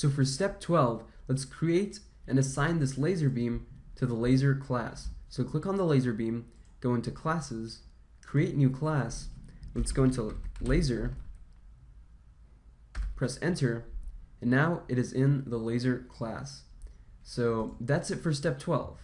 So for step 12, let's create and assign this laser beam to the laser class. So click on the laser beam, go into classes, create new class, let's go into laser, press enter, and now it is in the laser class. So that's it for step 12.